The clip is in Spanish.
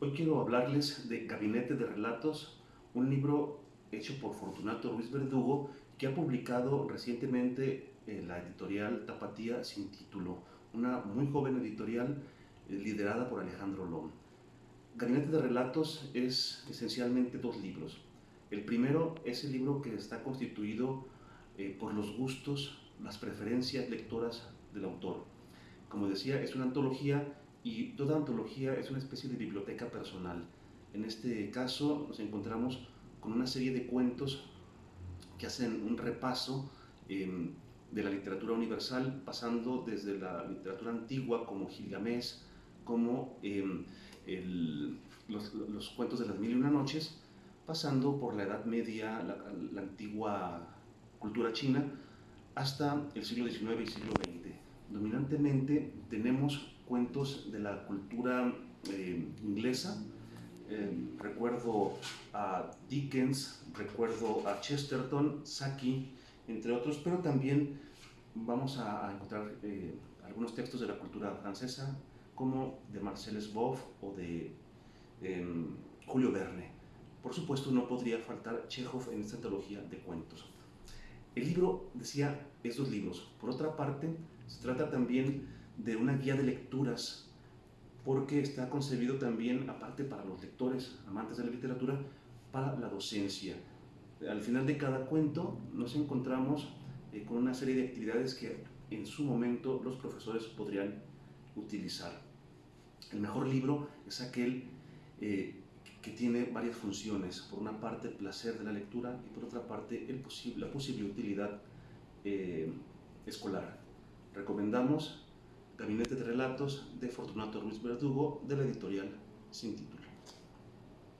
Hoy quiero hablarles de Gabinete de Relatos, un libro hecho por Fortunato Ruiz Verdugo que ha publicado recientemente en la editorial Tapatía sin título, una muy joven editorial eh, liderada por Alejandro Lom. Gabinete de Relatos es esencialmente dos libros. El primero es el libro que está constituido eh, por los gustos, las preferencias lectoras del autor. Como decía, es una antología y toda antología es una especie de biblioteca personal. En este caso nos encontramos con una serie de cuentos que hacen un repaso em, de la literatura universal, pasando desde la literatura antigua como Gilgamesh, como em, los, cuentos de las mil y una noches, pasando por la Edad Media, la, la antigua cultura china, hasta el siglo XIX y siglo XX. Dominantemente tenemos cuentos de la cultura eh, inglesa. Eh, recuerdo a Dickens, recuerdo a Chesterton, Saki, entre otros, pero también vamos a, encontrar eh, algunos textos de la cultura francesa, como de Marcel Sboff o de em, Julio Verne. Por supuesto, no podría faltar Chekhov en esta antología de cuentos. El libro, decía, esos libros. Por otra parte, se trata también de una guía de lecturas, porque está concebido también, aparte para los lectores, amantes de la literatura, para la docencia. Al final de cada cuento nos encontramos eh, con una serie de actividades que en su momento los profesores podrían utilizar. El mejor libro es aquel eh, que tiene varias funciones. Por una parte, el placer de la lectura y por otra parte, el la posible utilidad eh, escolar. Recomendamos Gabinete de Relatos de Fortunato Ruiz Verdugo de la editorial Sin Título.